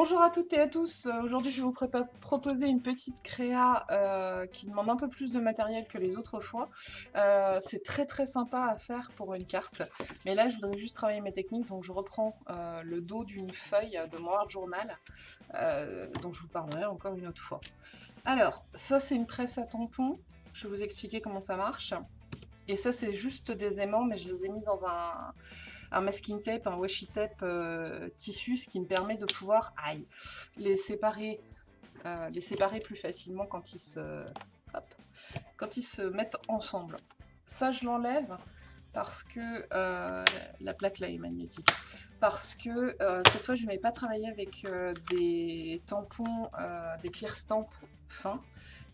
Bonjour à toutes et à tous, euh, aujourd'hui je vais vous proposer une petite créa euh, qui demande un peu plus de matériel que les autres fois. Euh, c'est très très sympa à faire pour une carte, mais là je voudrais juste travailler mes techniques, donc je reprends le dos d'une feuille de mon art journal, dont je vous parlerai encore une autre fois. Alors, ça c'est une presse à tampons, je vais vous expliquer comment ça marche. Et ça c'est juste des aimants, mais je les ai mis dans un un masking tape, un washi tape euh, tissu, ce qui me permet de pouvoir les, séparer, euh, les séparer plus facilement quand ils, se, quand ils se mettent ensemble. Ça, je l'enlève parce que euh, la plaque là est magnétique. Parce que cette fois, je ne vais pas travailler avec des tampons, des clear stamp fins,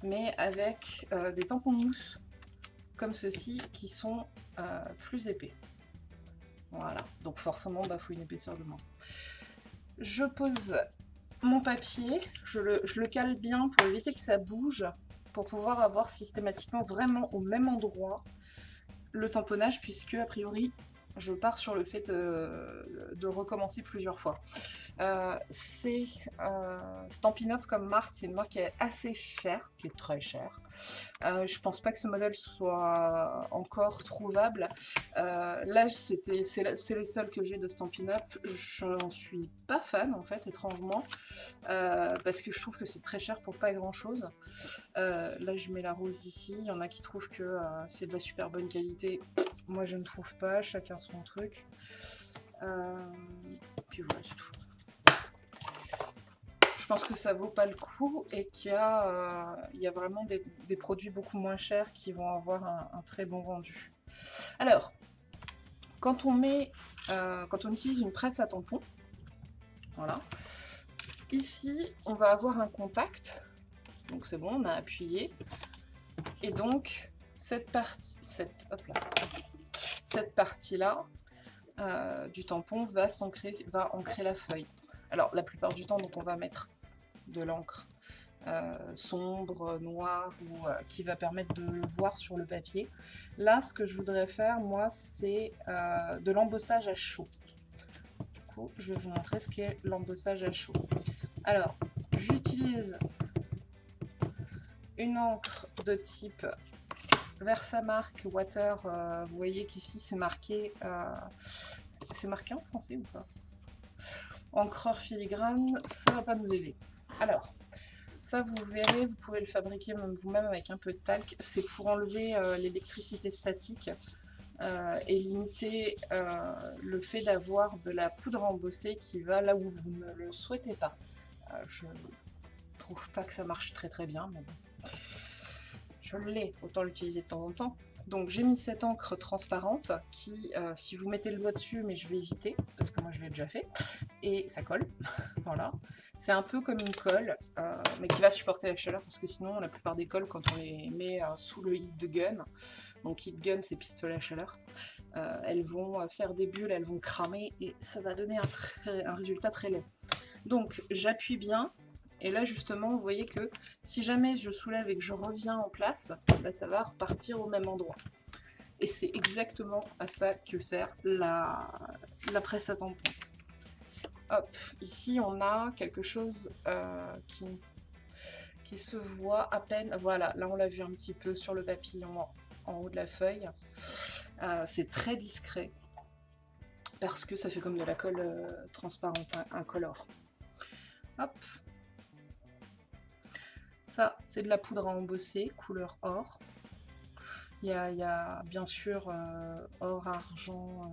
mais avec des tampons mousse comme ceci qui sont plus épais. Voilà, donc forcément, il bah, faut une épaisseur de main. Je pose mon papier, je le, cale bien pour éviter que ça bouge, pour pouvoir avoir systématiquement vraiment au même endroit le tamponnage, puisque a priori je pars sur le fait de recommencer plusieurs fois. Euh, c'est euh, Stampin' Up comme marque, c'est une marque qui est assez chère, qui est très chère. Euh, je pense pas que ce modèle soit encore trouvable. là, c'est le seul que j'ai de Stampin' Up. J'en suis pas fan, en fait, étrangement, parce que je trouve que c'est très cher pour pas grand-chose. là, je mets la rose ici. Il y en a qui trouvent que c'est de la super bonne qualité. Moi, je ne trouve pas. Chacun son truc. puis voilà, c'est tout je pense que ça vaut pas le coup et qu'il y, a, euh, vraiment des, produits beaucoup moins chers qui vont avoir un, très bon rendu. Alors, quand on met, euh, quand on utilise une presse à tampon, voilà, ici on va avoir un contact, donc c'est bon, on a appuyé, et donc cette partie, cette, cette partie-là euh, du tampon va, va ancrer la feuille. Alors, la plupart du temps, donc, on va mettre de l'encre euh, sombre, noire, ou euh, qui va permettre de le voir sur le papier. Là, ce que je voudrais faire, moi, c'est de l'embossage à chaud. Du coup, je vais vous montrer ce qu'est l'embossage à chaud. Alors, j'utilise une encre de type Versamark Water. vous voyez qu'ici, c'est marqué... c'est marqué en français ou pas? Encreur filigrane, ça va pas nous aider. Alors, ça vous verrez, vous pouvez le fabriquer vous-même avec un peu de talc. C'est pour enlever euh, l'électricité statique euh, et limiter euh, le fait d'avoir de la poudre embossée qui va là où vous ne le souhaitez pas. je trouve pas que ça marche très très bien, mais bon. Je l'ai, autant l'utiliser de temps en temps. Donc j'ai mis cette encre transparente qui, si vous mettez le doigt dessus, mais je vais éviter, parce que moi je l'ai déjà fait, et ça colle, voilà. C'est un peu comme une colle, euh, mais qui va supporter la chaleur, parce que sinon, la plupart des colles, quand on les met euh, sous le heat gun, donc heat gun, c'est pistolet à chaleur, euh, elles vont faire des bulles, elles vont cramer, et ça va donner un, résultat très laid. Donc, j'appuie bien, et là, justement, vous voyez que si jamais je soulève et que je reviens en place, bah, ça va repartir au même endroit. Et c'est exactement à ça que sert la, presse à tampon. Hop, ici on a quelque chose euh, qui, qui se voit à peine. Voilà, là on l'a vu un petit peu sur le papillon en, haut de la feuille. Euh, c'est très discret parce que ça fait comme de la colle euh, transparente, incolore. Hop. C'est de la poudre à embosser, couleur or. Il y a, bien sûr or, argent,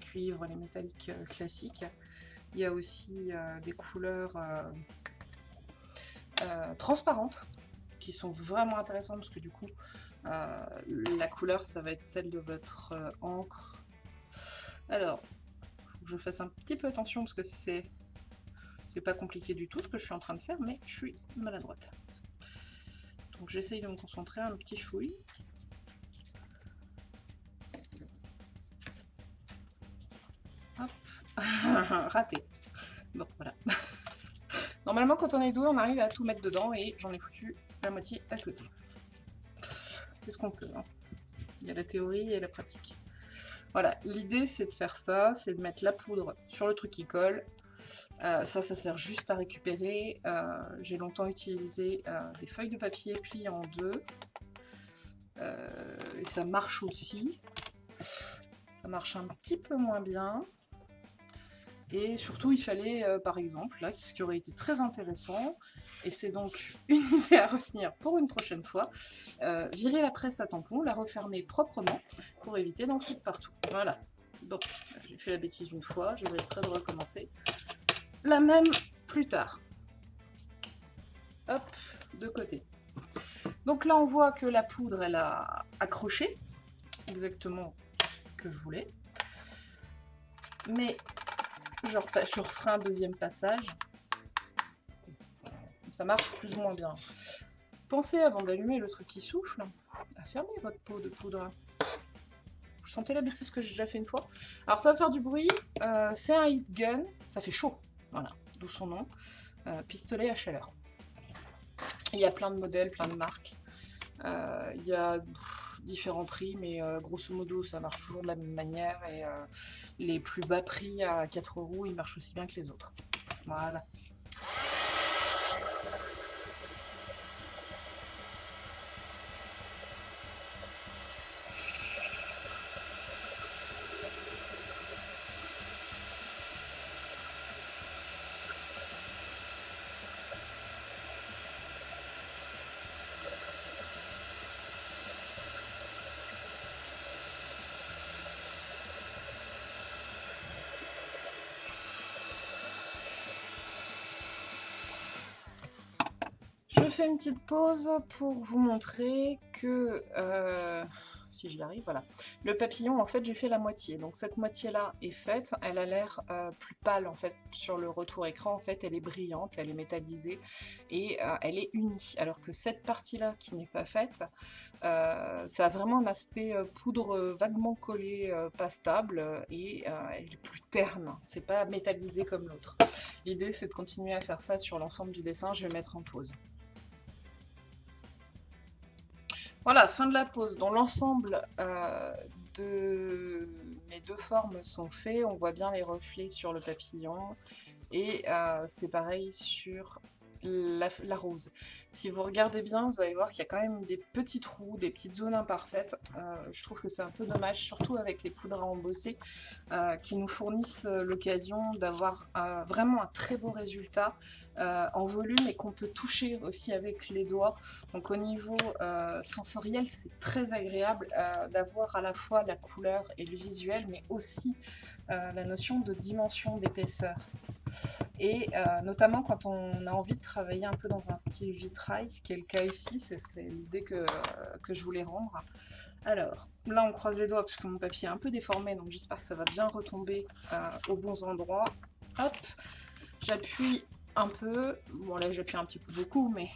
cuivre, les métalliques classiques. Il y a aussi euh, des couleurs euh, euh, transparentes qui sont vraiment intéressantes parce que du coup, la couleur, ça va être celle de votre encre. Alors, faut que je fasse un petit peu attention parce que c'est pas compliqué du tout ce que je suis en train de faire, mais je suis maladroite. Donc j'essaye de me concentrer un petit chouille. Hop, raté. Bon, voilà. Normalement, quand on est doué, on arrive à tout mettre dedans et j'en ai foutu la moitié à côté. C'est ce qu'on peut. Hein? Il y a la théorie et la pratique. Voilà, l'idée c'est de faire ça, c'est de mettre la poudre sur le truc qui colle, ça, ça sert juste à récupérer. J'ai longtemps utilisé des feuilles de papier pliées en deux. ça marche aussi. Ça marche un petit peu moins bien. Et surtout, il fallait, euh, par exemple, là, ce qui aurait été très intéressant, et c'est donc une idée à retenir pour une prochaine fois, euh, virer la presse à tampon, la refermer proprement, pour éviter d'en foutre partout. Voilà. Donc, j'ai fait la bêtise une fois, je très de recommencer. La même plus tard. Hop, de côté. Donc là, on voit que la poudre, elle a accroché, exactement ce que je voulais. Mais je, referai un deuxième passage. Ça marche plus ou moins bien. Pensez, avant d'allumer le truc qui souffle, à fermer votre pot de poudre. Sentez la bêtise que j'ai déjà fait une fois Alors ça va faire du bruit, euh, c'est un heat gun, ça fait chaud, voilà, d'où son nom, euh, pistolet à chaleur. Il y a plein de modèles, plein de marques. Euh, il y a différents prix, mais grosso modo ça marche toujours de la même manière et les plus bas prix à 4 euros, ils marchent aussi bien que les autres. Voilà. Fais une petite pause pour vous montrer que, euh, si j'y arrive, voilà, le papillon, en fait, j'ai fait la moitié. Donc cette moitié-là est faite, elle a l'air euh, plus pâle, en fait, sur le retour écran, en fait, elle est brillante, elle est métallisée, et euh, elle est unie. Alors que cette partie-là, qui n'est pas faite, ça a vraiment un aspect poudre vaguement collée, pas stable, et elle est plus terne, c'est pas métallisé comme l'autre. L'idée, c'est de continuer à faire ça sur l'ensemble du dessin, je vais mettre en pause. Voilà, fin de la pose. Dans l'ensemble euh, de mes deux formes sont faits. On voit bien les reflets sur le papillon. Et euh, c'est pareil sur la, rose. Si vous regardez bien, vous allez voir qu'il y a quand même des petits trous, des petites zones imparfaites. Euh, je trouve que c'est un peu dommage, surtout avec les poudres à embosser, euh, qui nous fournissent euh, l'occasion d'avoir vraiment un très beau résultat en volume et qu'on peut toucher aussi avec les doigts. Donc au niveau sensoriel, c'est très agréable d'avoir à la fois la couleur et le visuel, mais aussi la notion de dimension d'épaisseur. Et euh, notamment quand on a envie de travailler un peu dans un style vitrail, ce qui est le cas ici, c'est l'idée que, que, je voulais rendre. Alors, là on croise les doigts parce que mon papier est un peu déformé, donc j'espère que ça va bien retomber euh, aux bons endroits. Hop, j'appuie un peu, bon là j'appuie un petit peu beaucoup, mais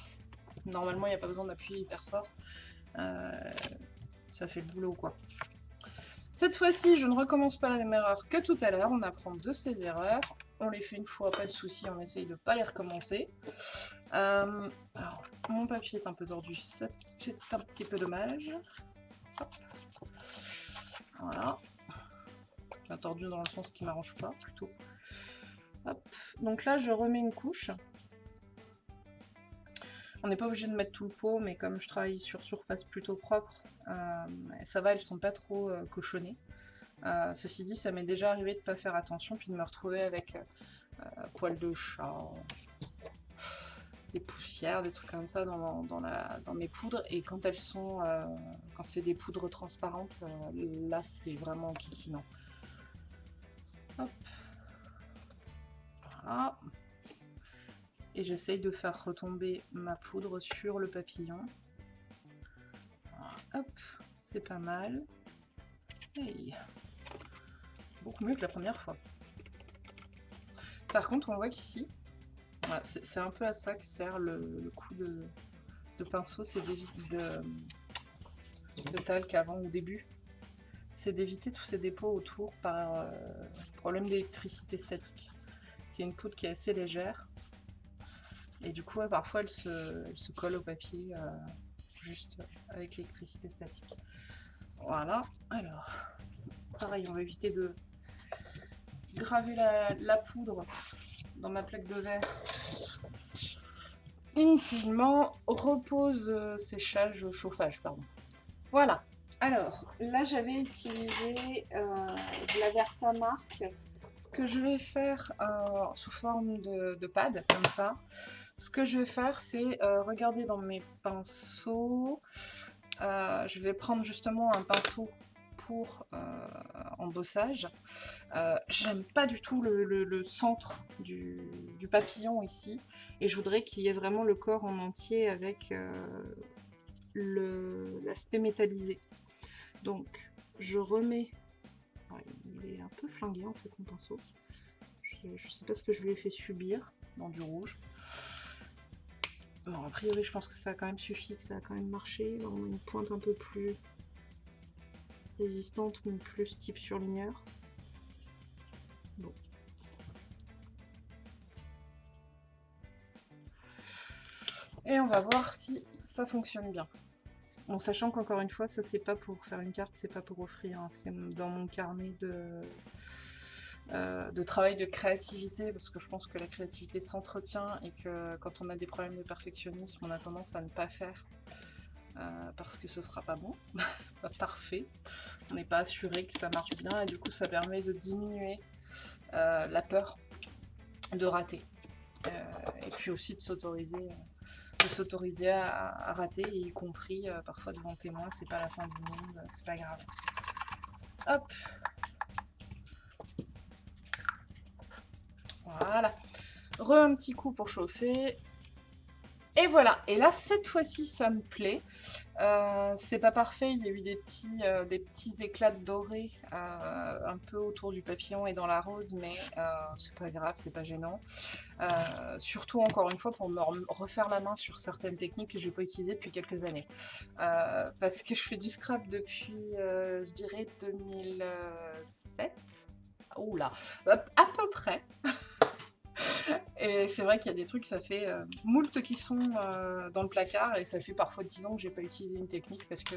normalement il n'y a pas besoin d'appuyer hyper fort. Euh, ça fait le boulot quoi. Cette fois-ci, je ne recommence pas la même erreur que tout à l'heure, on apprend de ses erreurs on les fait une fois, pas de souci, on essaye de pas les recommencer. Euh, mon papier est un peu tordu, c'est un petit peu dommage. Voilà. Tordu dans le sens qui m'arrange pas, plutôt. Donc là, je remets une couche. On n'est pas obligé de mettre tout le pot, mais comme je travaille sur surface plutôt propre, euh, ça va, elles sont pas trop euh, cochonnées. Euh, ceci dit, ça m'est déjà arrivé de ne pas faire attention, puis de me retrouver avec euh, euh, poils de chat, des poussières, des trucs comme ça dans, mes poudres. Et quand elles sont, quand c'est des poudres transparentes, là c'est vraiment kikinant. Hop. Voilà. Et j'essaye de faire retomber ma poudre sur le papillon. Hop, c'est pas mal. Hey beaucoup mieux que la première fois. Par contre, on voit qu'ici, c'est un peu à ça que sert le, coup de, pinceau, c'est d'éviter de, de talc avant au début. C'est d'éviter tous ces dépôts autour par euh, problème d'électricité statique. C'est une poudre qui est assez légère. Et du coup, parfois, elle se, colle au papier euh, juste avec l'électricité statique. Voilà. Alors, pareil, on va éviter de graver la, poudre dans ma plaque de verre inutilement. Repose euh, séchage, chauffage, pardon. Voilà. Alors, là, j'avais utilisé euh, de la. Ce que je vais faire euh, sous forme de, pad, comme ça, ce que je vais faire, c'est regarder dans mes pinceaux. je vais prendre justement un pinceau pour euh, embossage. Euh, j'aime pas du tout le, centre du, papillon ici, et je voudrais qu'il y ait vraiment le corps en entier avec euh, l'aspect métallisé. Donc, je remets... il est un peu flingué en fait mon pinceau. Je, sais pas ce que je lui ai fait subir dans du rouge. A priori, je pense que ça a quand même suffi, que ça a quand même marché. On a une pointe un peu plus résistante, mais plus type surligneur. Bon. Et on va voir si ça fonctionne bien. En sachant qu'encore une fois, ça c'est pas pour faire une carte, c'est pas pour offrir, hein. c'est dans mon carnet de, euh, de travail de créativité, parce que je pense que la créativité s'entretient et que quand on a des problèmes de perfectionnisme, on a tendance à ne pas faire. Euh, parce que ce sera pas bon, pas parfait. On n'est pas assuré que ça marche bien et du coup ça permet de diminuer euh, la peur de rater. Euh, et puis aussi de s'autoriser à, rater, y compris parfois devant témoin, c'est pas la fin du monde, c'est pas grave. Hop Voilà. Re un petit coup pour chauffer. Et voilà, et là cette fois-ci ça me plaît. Euh, c'est pas parfait, il y a eu des petits, euh, des petits éclats dorés euh, un peu autour du papillon et dans la rose, mais c'est pas grave, c'est pas gênant. surtout encore une fois pour me refaire la main sur certaines techniques que j'ai pas utilisées depuis quelques années. parce que je fais du scrap depuis, je dirais, 2007. Oula, à peu près. Et c'est vrai qu'il y a des trucs, ça fait euh, moult qui sont euh, dans le placard et ça fait parfois 10 ans que j'ai pas utilisé une technique parce que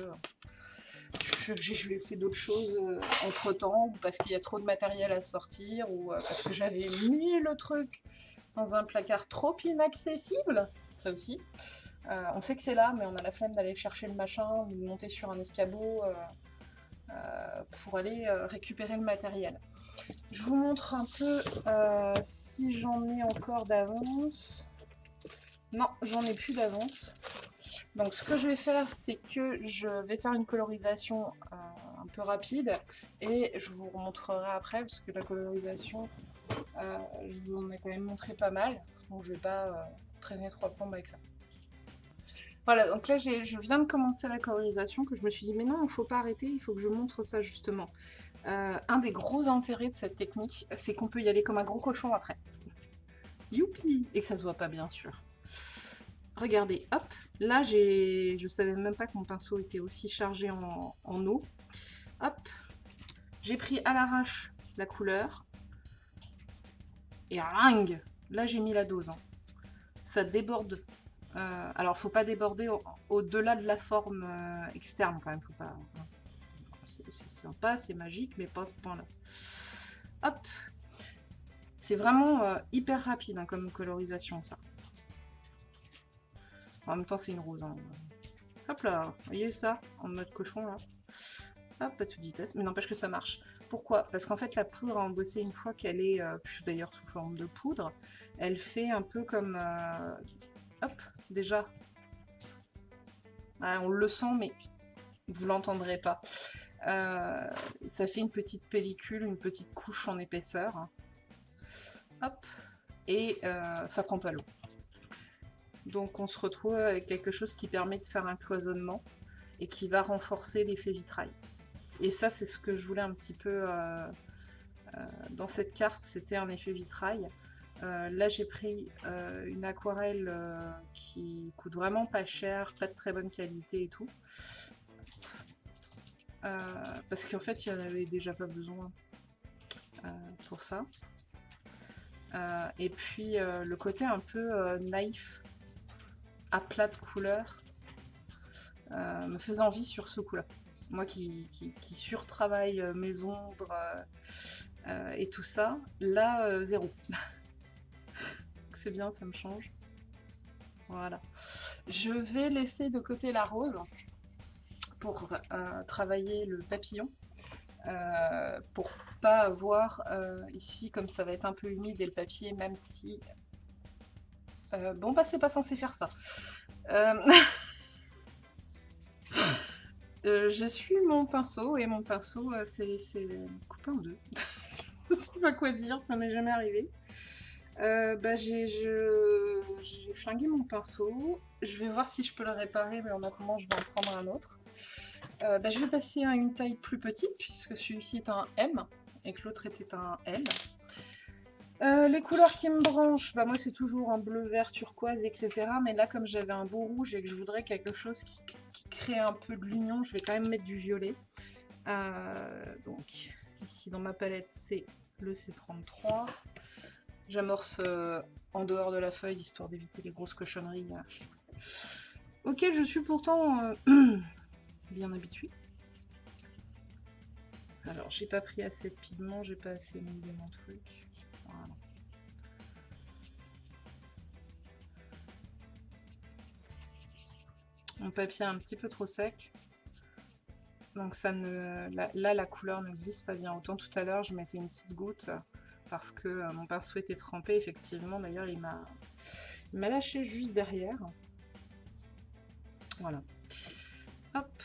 j'ai fait d'autres choses euh, entre temps ou parce qu'il y a trop de matériel à sortir ou parce que j'avais mis le truc dans un placard trop inaccessible, ça aussi. on sait que c'est là, mais on a la flemme d'aller chercher le machin, de monter sur un escabeau. Euh, pour aller euh, récupérer le matériel. Je vous montre un peu euh, si j'en ai encore d'avance. Non, j'en ai plus d'avance. Donc ce que je vais faire, c'est que je vais faire une colorisation un peu rapide et je vous remontrerai après parce que la colorisation, je vous en ai quand même montré pas mal. Donc je vais pas traîner trois plombes avec ça. Voilà, donc là, je viens de commencer la colorisation, que je me suis dit, mais non, il ne faut pas arrêter, il faut que je montre ça justement. Euh, un des gros intérêts de cette technique, c'est qu'on peut y aller comme un gros cochon après. Youpi Et que ça se voit pas, bien sûr. Regardez, hop, là, j'ai, je savais même pas que mon pinceau était aussi chargé en, eau. Hop, j'ai pris à l'arrache la couleur. Et ring Là, j'ai mis la dose. Hein. Ça déborde euh, alors, faut pas déborder au-delà de la forme euh, externe quand même. Faut pas. Hein. C'est sympa, c'est magique, mais pas ce point-là. Hop. C'est vraiment euh, hyper rapide hein, comme colorisation, ça. En même temps, c'est une rose. Hein. Hop là, voyez ça En mode cochon, là. Hop, à toute vitesse. Mais n'empêche que ça marche. Pourquoi? Parce qu'en fait, la poudre à embosser, une fois qu'elle est, d'ailleurs sous forme de poudre, elle fait un peu comme Hop, déjà. on le sent, mais vous l'entendrez pas. Euh, ça fait une petite pellicule, une petite couche en épaisseur. Hop, et euh, ça prend pas l'eau. Donc on se retrouve avec quelque chose qui permet de faire un cloisonnement et qui va renforcer l'effet vitrail. Et ça, c'est ce que je voulais un petit peu euh, dans cette carte, c'était un effet vitrail. Euh, là, j'ai pris euh, une aquarelle euh, qui coûte vraiment pas cher, pas de très bonne qualité et tout. parce qu'en fait, il n'y en avait déjà pas besoin pour ça. et puis, le côté un peu naïf, à plat de couleur, me faisait envie sur ce coup-là. Moi qui, qui, qui surtravaille mes ombres et tout ça, là, zéro. c'est bien, ça me change. Voilà. Je vais laisser de côté la rose pour euh, travailler le papillon. Euh, pour pas avoir euh, ici, comme ça va être un peu humide et le papier, même si... bon bah c'est pas censé faire ça. je suis mon pinceau et mon pinceau c'est coupé en deux. je sais pas quoi dire, ça m'est jamais arrivé. Euh, bah, j'ai flingué mon pinceau. Je vais voir si je peux le réparer, mais en attendant, je vais en prendre un autre. Euh, bah, je vais passer à une taille plus petite, puisque celui-ci est un M, et que l'autre était un L. Euh, les couleurs qui me branchent, bah moi c'est toujours un bleu, vert, turquoise, etc. Mais là, comme j'avais un beau rouge et que je voudrais quelque chose qui, qui crée un peu de l'union, je vais quand même mettre du violet. donc, ici dans ma palette, c'est le C33. J'amorce euh, en dehors de la feuille, histoire d'éviter les grosses cochonneries euh, auxquelles je suis pourtant euh, bien habituée. Alors, j'ai pas pris assez de pigments, j'ai pas assez mouillé mon truc. Voilà. Mon papier est un petit peu trop sec. Donc ça ne, là, la couleur ne glisse pas bien. Autant tout à l'heure, je mettais une petite goutte parce que euh, mon pinceau était trempé, effectivement. D'ailleurs, il m'a lâché juste derrière. Voilà. Hop.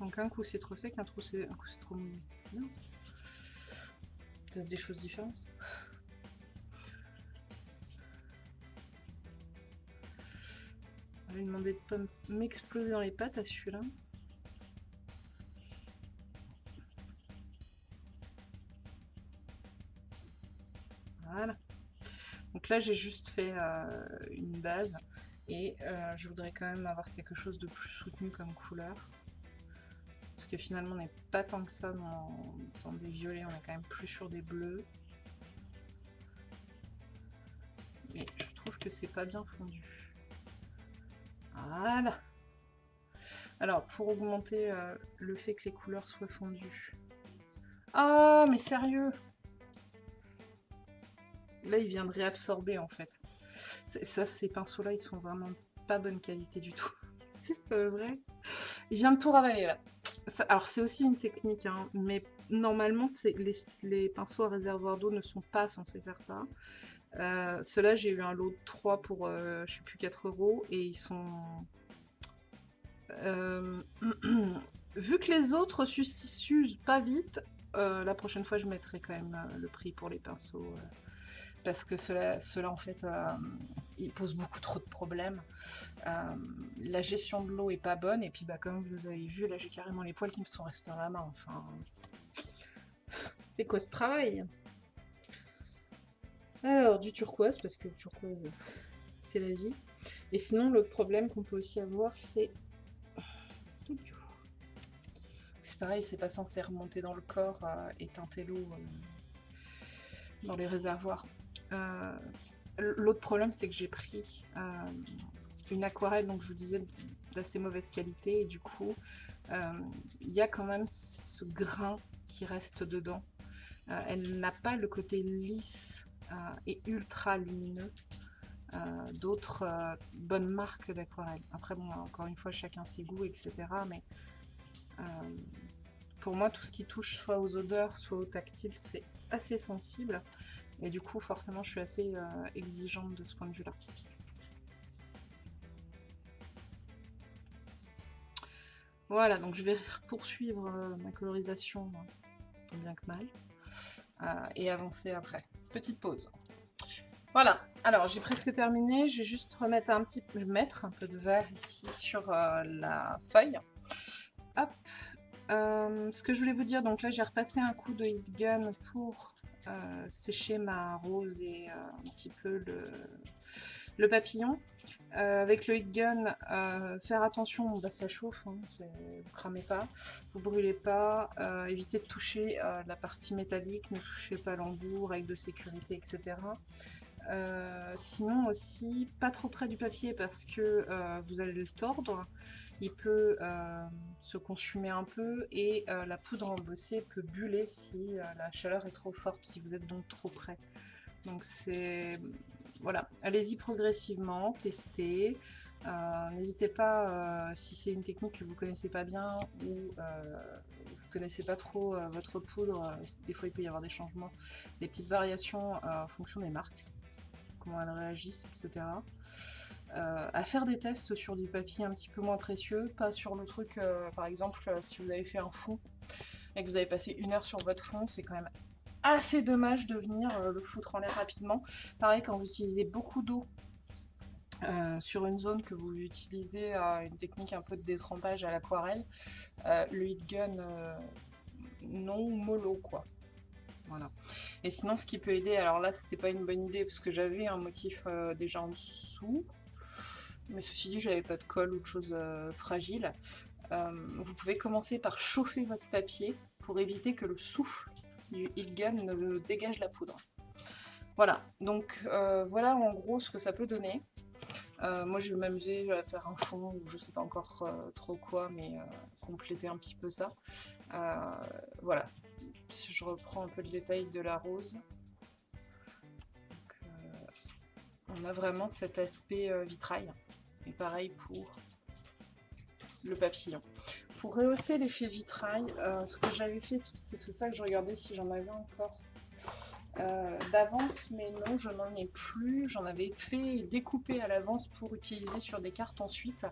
Donc un coup c'est trop sec, un, coup c'est trop mouillé. C'est des choses différentes. On va lui demander de pas m'exploser dans les pattes à celui-là. Donc là, j'ai juste fait euh, une base et euh, je voudrais quand même avoir quelque chose de plus soutenu comme couleur. Parce que finalement, on n'est pas tant que ça dans, des violets, on est quand même plus sur des bleus. Mais je trouve que c'est pas bien fondu. Voilà Alors, pour augmenter euh, le fait que les couleurs soient fondues... Oh, mais sérieux Là, il vient de réabsorber, en fait. Ça, ces pinceaux-là, ils sont vraiment pas bonne qualité du tout. c'est vrai. Il vient de tout ravaler, là. alors, c'est aussi une technique, hein, mais normalement, les, les, pinceaux à réservoir d'eau ne sont pas censés faire ça. Euh, Ceux-là, j'ai eu un lot de 3 pour, euh, je sais plus, 4 euros, et ils sont... Euh, vu que les autres s'usent pas vite, euh, la prochaine fois, je mettrai quand même le prix pour les pinceaux parce que cela, cela en fait, euh, il pose beaucoup trop de problèmes. Euh, la gestion de l'eau est pas bonne, et puis bah, comme vous avez vu, là j'ai carrément les poils qui me sont restés dans la main, enfin... C'est quoi ce travail? Alors, du turquoise, parce que le turquoise, c'est la vie. Et sinon, l'autre problème qu'on peut aussi avoir, c'est... C'est pareil, c'est pas censé remonter dans le corps euh, et teinter l'eau dans les réservoirs. Euh, l'autre problème, c'est que j'ai pris euh, une aquarelle, donc je vous disais, d'assez mauvaise qualité, et du coup, euh, il y a quand même ce grain qui reste dedans. elle n'a pas le côté lisse et ultra lumineux d'autres bonnes marques d'aquarelle. Après, bon, encore une fois, chacun ses goûts, etc. Mais pour moi, tout ce qui touche soit aux odeurs, soit au tactile, c'est assez sensible. Et du coup, forcément, je suis assez euh, exigeante de ce point de vue-là. Voilà, donc je vais poursuivre euh, ma colorisation, tant bien que mal, euh, et avancer après. Petite pause. Voilà, alors j'ai presque terminé, je vais juste remettre un petit peu, mettre un peu de vert ici sur la feuille. Hop, ce que je voulais vous dire, donc là j'ai repassé un coup de heat gun pour sécher ma rose et euh, un petit peu le, papillon. Euh, avec le heat gun, faire attention, bah, ça chauffe, hein, vous cramez pas, vous brûlez pas, évitez de toucher la partie métallique, ne touchez pas l'embout, règles de sécurité, etc. sinon aussi, pas trop près du papier parce que vous allez le tordre il peut euh, se consumer un peu et euh, la poudre embossée peut buller si euh, la chaleur est trop forte, si vous êtes donc trop près. Donc c'est voilà, allez-y progressivement, testez. Euh, n'hésitez pas, si c'est une technique que vous connaissez pas bien ou vous connaissez pas trop votre poudre, des fois il peut y avoir des changements, des petites variations en fonction des marques, elles réagissent, etc. à faire des tests sur du papier un petit peu moins précieux, pas sur le truc, par exemple, si vous avez fait un fond et que vous avez passé une heure sur votre fond, c'est quand même assez dommage de venir euh, le foutre en l'air rapidement. Pareil, quand vous utilisez beaucoup d'eau euh, sur une zone que vous utilisez euh, une technique un peu de détrempage à l'aquarelle, le heat gun non mollo quoi. Voilà. Et sinon ce qui peut aider, alors là c'était pas une bonne idée parce que j'avais un motif déjà en dessous, mais ceci dit j'avais pas de colle ou de choses fragiles. vous pouvez commencer par chauffer votre papier pour éviter que le souffle du heat gun ne dégage la poudre. Voilà, donc euh, voilà en gros ce que ça peut donner. Euh, moi je vais m'amuser à faire un fond ou je sais pas encore euh, trop quoi, mais compléter un petit peu ça. voilà, si je reprends un peu le détail de la rose. on a vraiment cet aspect vitrail. Et pareil pour le papillon. Pour rehausser l'effet vitrail, euh, ce que j'avais fait, c'est ça que je regardais si j'en avais encore euh, d'avance, mais non, je n'en ai plus. J'en avais fait découper à l'avance pour utiliser sur des cartes ensuite,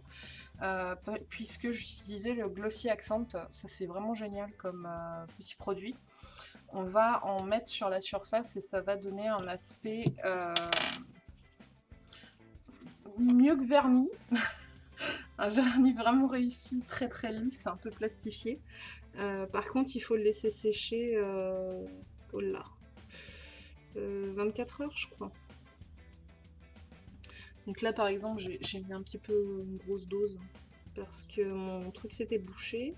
euh, puisque j'utilisais le Glossy Accent. Ça, c'est vraiment génial comme petit produit. On va en mettre sur la surface et ça va donner un aspect mieux que vernis. un vernis vraiment réussi, très très lisse, un peu plastifié. Euh, par contre, il faut le laisser sécher, euh, oh là, 24 euh, heures, je crois. Donc là, par exemple, j'ai mis un petit peu une grosse dose parce que mon truc s'était bouché.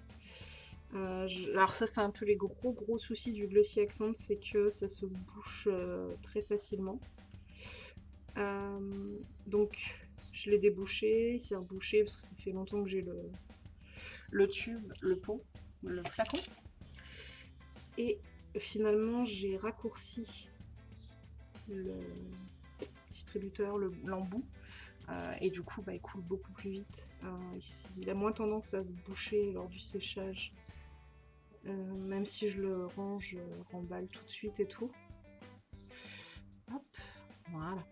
alors ça, c'est un peu les gros gros soucis du Glossy Accent, c'est que ça se bouche très facilement. donc je l'ai débouché, il s'est rebouché parce que ça fait longtemps que j'ai le, le tube, le pot, le flacon. Et finalement, j'ai raccourci le distributeur, l'embout. Euh, et du coup, bah, il coule beaucoup plus vite. Euh, il a moins tendance à se boucher lors du séchage. Euh, même si je le range, remballe tout de suite et tout. Hop, voilà.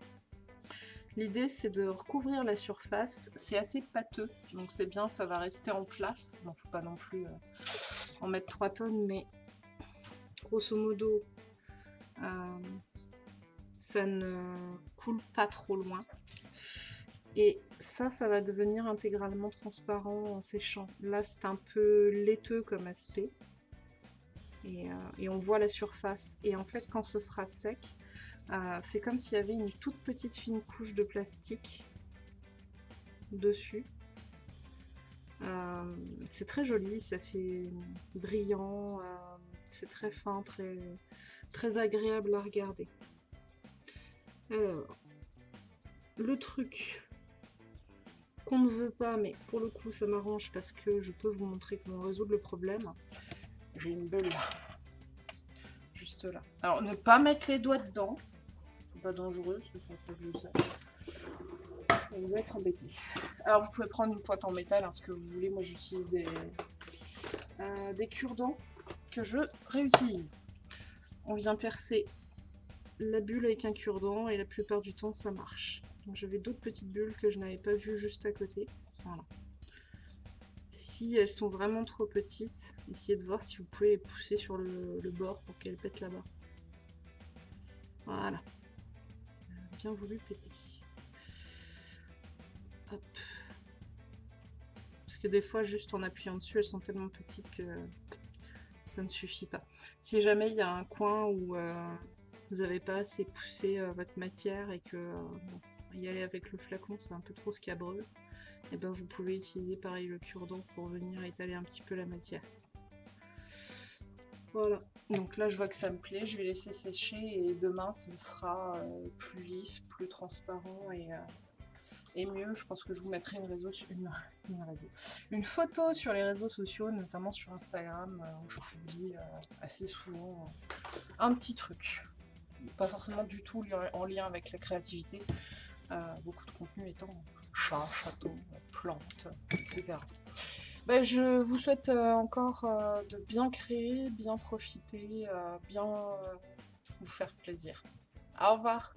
L'idée c'est de recouvrir la surface, c'est assez pâteux, donc c'est bien, ça va rester en place. Bon, faut pas non plus en mettre 3 tonnes, mais grosso modo, ça ne coule pas trop loin. Et ça, ça va devenir intégralement transparent en séchant. Là, c'est un peu laiteux comme aspect. Et, euh, on voit la surface. Et en fait, quand ce sera sec, euh, c'est comme s'il y avait une toute petite fine couche de plastique dessus. Euh, c'est très joli, ça fait brillant, c'est très fin, très, très agréable à regarder. Alors, le truc qu'on ne veut pas, mais pour le coup ça m'arrange parce que je peux vous montrer comment résoudre le problème. J'ai une bulle juste là. Alors ne pas mettre les doigts dedans, pas dangereuse, pas que je. Vous allez embêté. Alors vous pouvez prendre une pointe en métal, hein, ce que vous voulez. Moi j'utilise des, euh, des cure-dents que je réutilise. On vient percer la bulle avec un cure-dent et la plupart du temps ça marche. J'avais d'autres petites bulles que je n'avais pas vues juste à côté. Voilà. Si elles sont vraiment trop petites, essayez de voir si vous pouvez les pousser sur le, bord pour qu'elles pètent là-bas. Voilà bien voulu péter. Hop. Parce que des fois, juste en appuyant dessus, elles sont tellement petites que ça ne suffit pas. Si jamais il y a un coin où euh, vous n'avez pas assez poussé euh, votre matière et que euh, y aller avec le flacon, c'est un peu trop scabreux, et eh ben vous pouvez utiliser pareil le cure-dent pour venir étaler un petit peu la matière. Voilà. Donc là, je vois que ça me plaît. Je vais laisser sécher et demain, ce sera euh, plus lisse, plus transparent et, et, mieux. Je pense que je vous mettrai une, réseau, une, photo sur les réseaux sociaux, notamment sur Instagram, où je publie assez souvent un petit truc. Pas forcément du tout en lien avec la créativité. beaucoup de contenu étant chat, château, plantes, etc. Ben, je vous souhaite encore de bien créer, bien profiter, bien vous faire plaisir. Au revoir